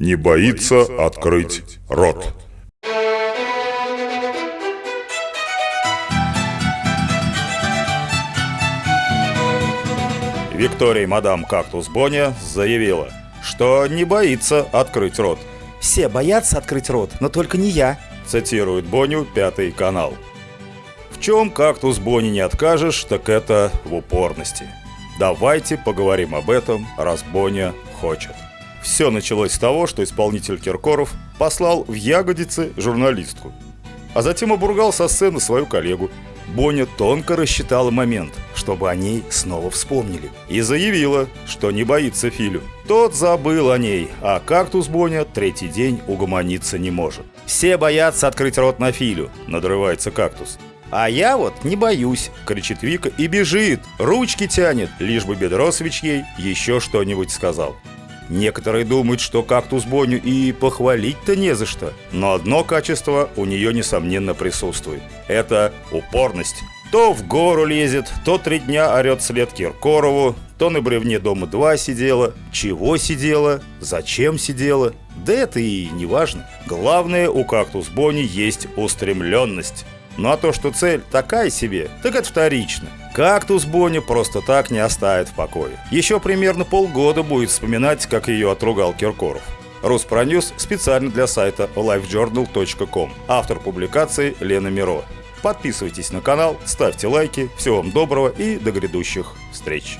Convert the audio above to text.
Не боится открыть рот. Виктория мадам Кактус Боня заявила, что не боится открыть рот. Все боятся открыть рот, но только не я. Цитирует Боню Пятый канал. В чем Кактус Бони не откажешь, так это в упорности. Давайте поговорим об этом, раз Боня хочет. Все началось с того, что исполнитель Киркоров послал в ягодицы журналистку, а затем обругал со сцены свою коллегу. Боня тонко рассчитала момент, чтобы о ней снова вспомнили, и заявила, что не боится Филю. Тот забыл о ней, а кактус Боня третий день угомониться не может. «Все боятся открыть рот на Филю», — надрывается кактус. «А я вот не боюсь!» — кричит Вика и бежит, ручки тянет, лишь бы Бедросович ей еще что-нибудь сказал. Некоторые думают, что кактус Боню и похвалить-то не за что. Но одно качество у нее, несомненно, присутствует. Это упорность. То в гору лезет, то три дня орет след Киркорову, то на бревне дома два сидела. Чего сидела? Зачем сидела? Да это и не важно. Главное, у кактус Бони есть устремленность. Ну а то, что цель такая себе, так это вторично. Кактус Бонни просто так не оставит в покое. Еще примерно полгода будет вспоминать, как ее отругал Киркоров. Руспроньюз специально для сайта lifejournal.com. Автор публикации Лена Миро. Подписывайтесь на канал, ставьте лайки. Всего вам доброго и до грядущих встреч.